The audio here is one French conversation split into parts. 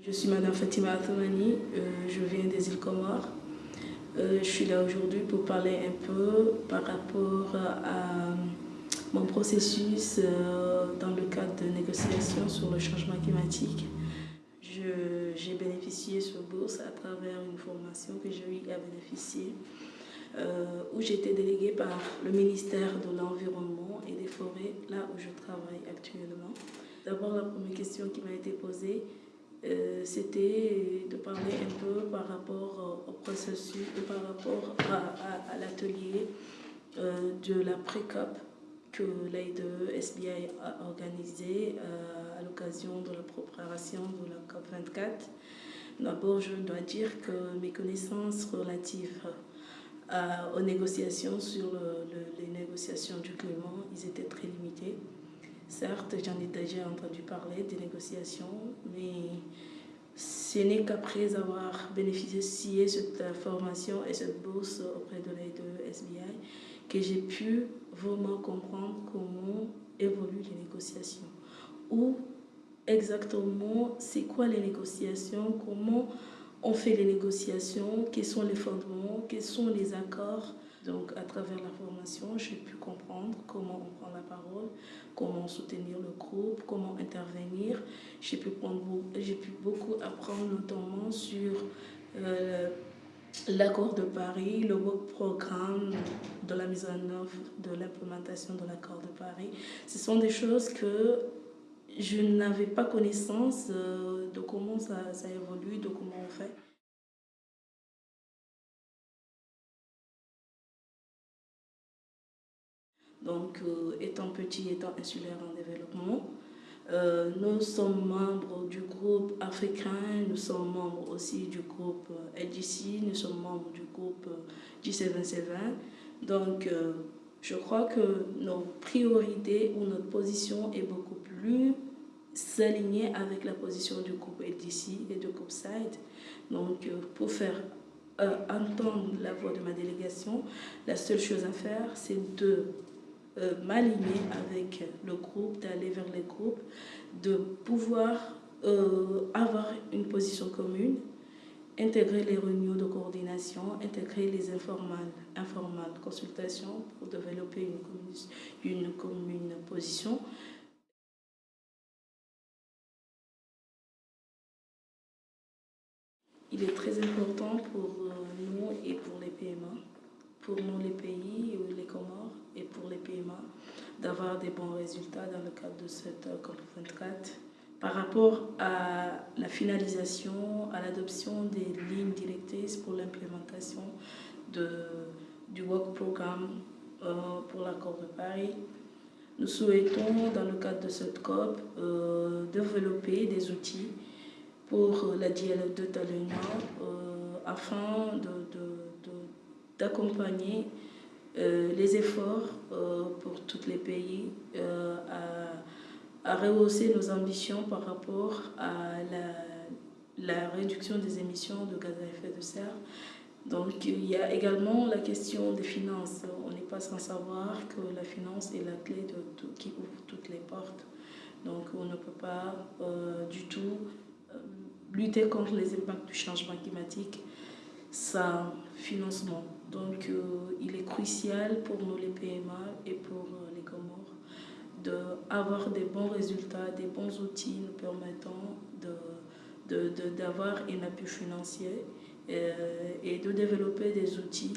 Je suis Madame Fatima Athamani, euh, je viens des îles Comores. Euh, je suis là aujourd'hui pour parler un peu par rapport à mon processus euh, dans le cadre de négociations sur le changement climatique. J'ai bénéficié sur bourse à travers une formation que j'ai eu à bénéficier, où été déléguée par le ministère de l'Environnement et des Forêts, là où je travaille actuellement. D'abord, la première question qui m'a été posée, euh, c'était de parler un peu par rapport au processus, par rapport à, l'atelier euh, de la pré-COP que l'aide SBI a organisé euh, à l'occasion de la préparation de la COP 24. D'abord, je dois dire que mes connaissances relatives aux négociations sur les négociations du climat, ils étaient très limitées. Certes, j'en ai déjà entendu parler des négociations, mais ce n'est qu'après avoir bénéficié de cette formation et cette bourse auprès de l'aide de SBI que j'ai pu vraiment comprendre comment évoluent les négociations. Ou exactement, c'est quoi les négociations, comment on fait les négociations, quels sont les fondements, quels sont les accords donc, à travers la formation, j'ai pu comprendre comment on prend la parole, comment soutenir le groupe, comment intervenir. J'ai pu, pu beaucoup apprendre, notamment sur euh, l'accord de Paris, le programme de la mise en œuvre de l'implémentation de l'accord de Paris. Ce sont des choses que je n'avais pas connaissance euh, de comment ça, ça évolue, de comment on fait. Donc, euh, étant petit, étant insulaire en développement, euh, nous sommes membres du groupe africain, nous sommes membres aussi du groupe LGC, nous sommes membres du groupe G770. Donc, euh, je crois que nos priorités ou notre position est beaucoup plus alignée avec la position du groupe LGC et du groupe SIDE. Donc, pour faire entendre la voix de ma délégation, la seule chose à faire, c'est de euh, m'aligner avec le groupe, d'aller vers les groupes, de pouvoir euh, avoir une position commune, intégrer les réunions de coordination, intégrer les informales, informales consultations pour développer une, une commune position. Il est très important pour euh, nous et pour les PMA pour nous les pays, les Comores et pour les PMA, d'avoir des bons résultats dans le cadre de cette euh, COP24 par rapport à la finalisation, à l'adoption des lignes directrices pour l'implémentation du Work Programme euh, pour l'accord de Paris. Nous souhaitons, dans le cadre de cette COP, euh, développer des outils pour la dialogue de Talena afin de d'accompagner euh, les efforts euh, pour tous les pays euh, à, rehausser nos ambitions par rapport à la, réduction des émissions de gaz à effet de serre. Donc il y a également la question des finances. On n'est pas sans savoir que la finance est la clé de tout, qui ouvre toutes les portes. Donc on ne peut pas du tout lutter contre les impacts du changement climatique sans financement. Donc, euh, il est crucial pour nous, les PMA et pour euh, les Comores, d'avoir des bons résultats, des bons outils nous permettant d'avoir de, un appui financier euh, et de développer des outils,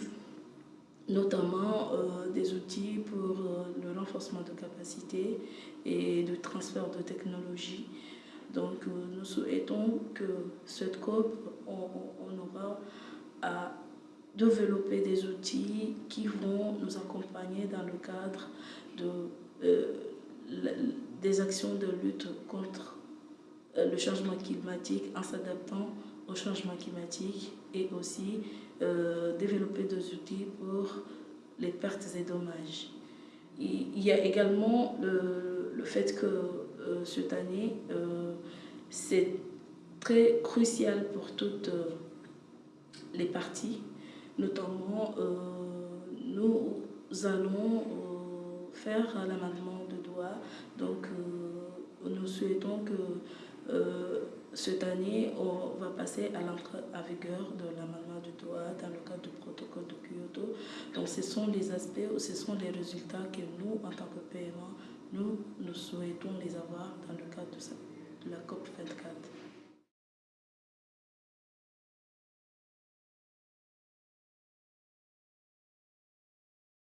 notamment des outils pour le renforcement de capacités et de transfert de technologie. Donc, nous souhaitons que cette COP, on aura à développer des outils qui vont nous accompagner dans le cadre de, euh, des actions de lutte contre euh, le changement climatique en s'adaptant au changement climatique et aussi euh, développer des outils pour les pertes et dommages. Il y a également le, le fait que cette année, c'est très crucial pour toutes les parties Notamment, euh, nous allons euh, faire l'amendement de droit. Donc, euh, nous souhaitons que cette année, on va passer à l'entrée à vigueur de l'amendement du droit dans le cadre du protocole de Kyoto. Donc ce sont les aspects, ce sont les résultats que nous, en tant que PMA, nous, nous souhaitons les avoir dans le cadre de, de la COP 24.